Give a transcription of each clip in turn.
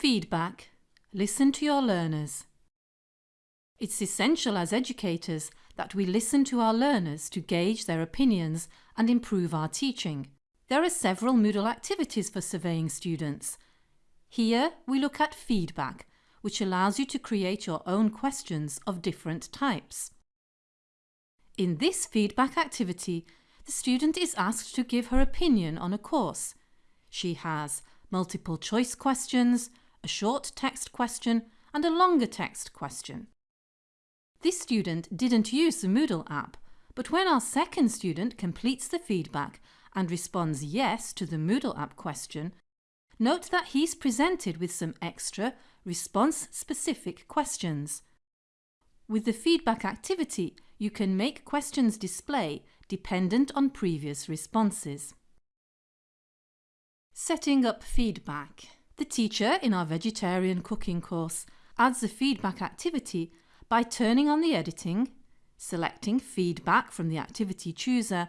Feedback. Listen to your learners. It's essential as educators that we listen to our learners to gauge their opinions and improve our teaching. There are several Moodle activities for surveying students. Here we look at feedback, which allows you to create your own questions of different types. In this feedback activity, the student is asked to give her opinion on a course. She has multiple choice questions, a short text question and a longer text question. This student didn't use the Moodle app, but when our second student completes the feedback and responds yes to the Moodle app question, note that he's presented with some extra response-specific questions. With the feedback activity, you can make questions display dependent on previous responses. Setting up feedback. The teacher in our vegetarian cooking course adds a feedback activity by turning on the editing, selecting feedback from the activity chooser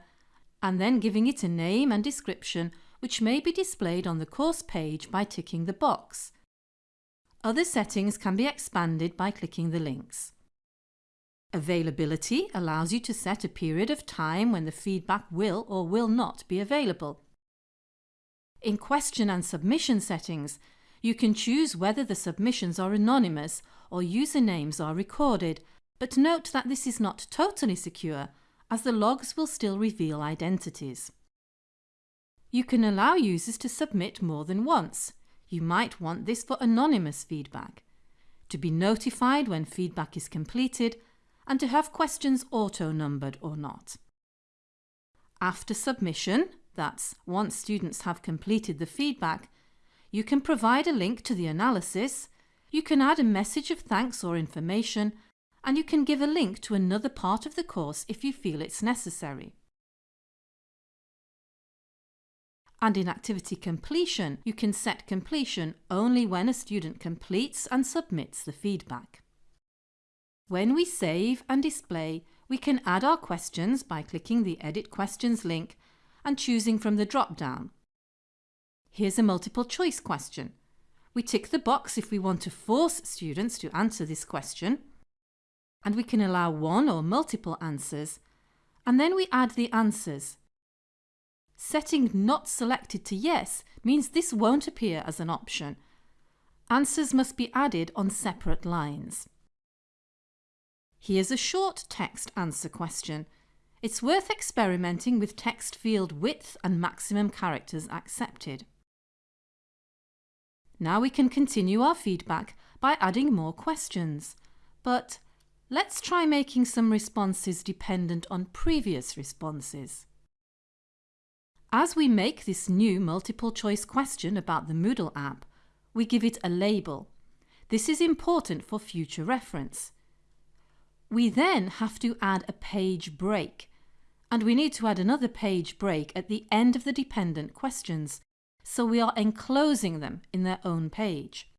and then giving it a name and description which may be displayed on the course page by ticking the box. Other settings can be expanded by clicking the links. Availability allows you to set a period of time when the feedback will or will not be available. In question and submission settings, you can choose whether the submissions are anonymous or usernames are recorded, but note that this is not totally secure as the logs will still reveal identities. You can allow users to submit more than once. You might want this for anonymous feedback, to be notified when feedback is completed and to have questions auto-numbered or not. After submission, that's once students have completed the feedback, you can provide a link to the analysis, you can add a message of thanks or information, and you can give a link to another part of the course if you feel it's necessary. And in activity completion, you can set completion only when a student completes and submits the feedback. When we save and display, we can add our questions by clicking the Edit Questions link and choosing from the drop-down. Here's a multiple choice question. We tick the box if we want to force students to answer this question, and we can allow one or multiple answers, and then we add the answers. Setting not selected to yes means this won't appear as an option. Answers must be added on separate lines. Here's a short text answer question. It's worth experimenting with text field width and maximum characters accepted. Now we can continue our feedback by adding more questions. But let's try making some responses dependent on previous responses. As we make this new multiple choice question about the Moodle app, we give it a label. This is important for future reference. We then have to add a page break and we need to add another page break at the end of the dependent questions, so we are enclosing them in their own page.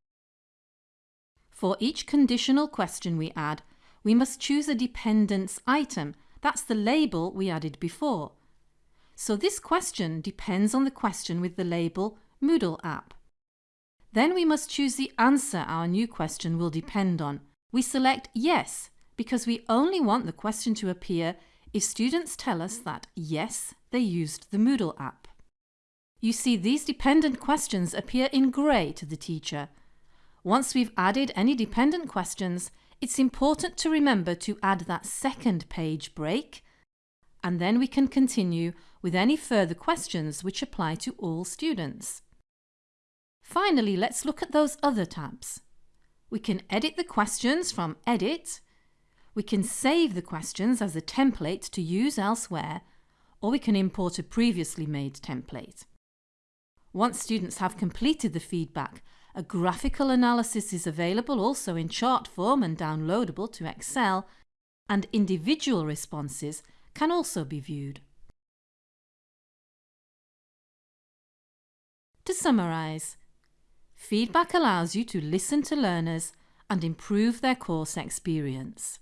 For each conditional question we add, we must choose a dependence item, that's the label we added before. So this question depends on the question with the label Moodle app. Then we must choose the answer our new question will depend on. We select Yes because we only want the question to appear if students tell us that, yes, they used the Moodle app. You see, these dependent questions appear in grey to the teacher. Once we've added any dependent questions, it's important to remember to add that second page break, and then we can continue with any further questions which apply to all students. Finally, let's look at those other tabs. We can edit the questions from Edit, we can save the questions as a template to use elsewhere, or we can import a previously made template. Once students have completed the feedback, a graphical analysis is available also in chart form and downloadable to Excel, and individual responses can also be viewed. To summarise, feedback allows you to listen to learners and improve their course experience.